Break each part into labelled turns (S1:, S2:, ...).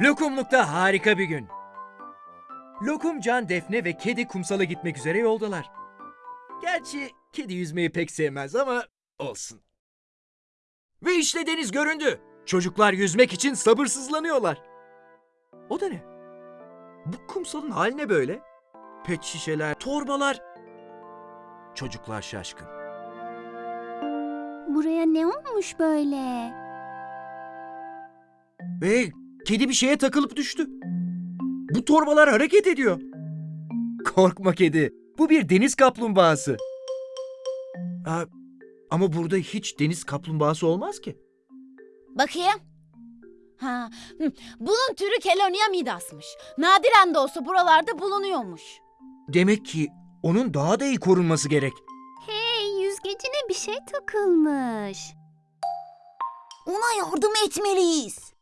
S1: Lokumlukta harika bir gün. Lokumcan, Defne ve kedi kumsala gitmek üzere yoldalar. Gerçi kedi yüzmeyi pek sevmez ama olsun. Ve işte deniz göründü. Çocuklar yüzmek için sabırsızlanıyorlar. O da ne? Bu kumsalın hali ne böyle? Pet şişeler, torbalar. Çocuklar şaşkın.
S2: Buraya ne olmuş böyle?
S1: Ve kedi bir şeye takılıp düştü. Bu torbalar hareket ediyor. Korkma kedi. Bu bir deniz kaplumbağası. Aa, ama burada hiç deniz kaplumbağası olmaz ki.
S3: Bakayım. Ha, bunun türü Kelonia midasmış. Nadiren de olsa buralarda bulunuyormuş.
S1: Demek ki onun daha da iyi korunması gerek.
S2: Hey yüzgecine bir şey takılmış.
S3: Ona yardım etmeliyiz.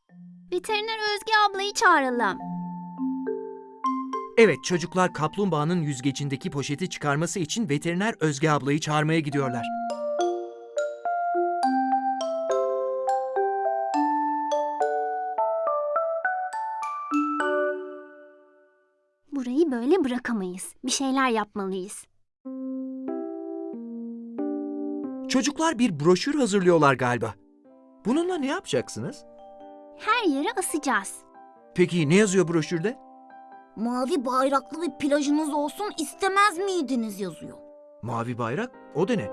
S2: Veteriner Özge ablayı çağıralım.
S1: Evet çocuklar kaplumbağanın yüzgecindeki poşeti çıkarması için veteriner Özge ablayı çağırmaya gidiyorlar.
S2: Burayı böyle bırakamayız. Bir şeyler yapmalıyız.
S1: Çocuklar bir broşür hazırlıyorlar galiba. Bununla ne yapacaksınız?
S2: Her yere asacağız.
S1: Peki ne yazıyor broşürde?
S3: Mavi bayraklı bir plajınız olsun istemez miydiniz yazıyor.
S1: Mavi bayrak, o da ne?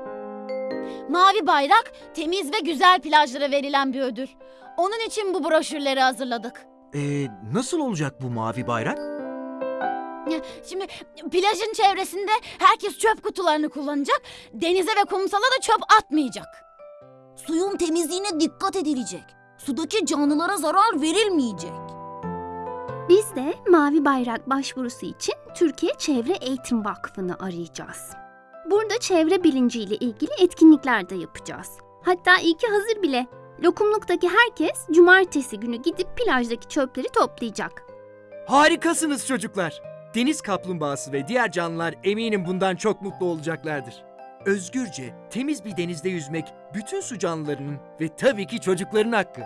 S3: Mavi bayrak temiz ve güzel plajlara verilen bir ödül. Onun için bu broşürleri hazırladık.
S1: Ee, nasıl olacak bu mavi bayrak?
S3: Şimdi plajın çevresinde herkes çöp kutularını kullanacak. Denize ve kumsala da çöp atmayacak. Suyun temizliğine dikkat edilecek. Sudaki canlılara zarar verilmeyecek.
S2: Biz de Mavi Bayrak başvurusu için Türkiye Çevre Eğitim Vakfı'nı arayacağız. Burada çevre bilinciyle ilgili etkinlikler de yapacağız. Hatta iyi ki hazır bile. Lokumluktaki herkes cumartesi günü gidip plajdaki çöpleri toplayacak.
S1: Harikasınız çocuklar. Deniz kaplumbağası ve diğer canlılar eminim bundan çok mutlu olacaklardır. Özgürce, temiz bir denizde yüzmek bütün su canlılarının ve tabii ki çocukların hakkı.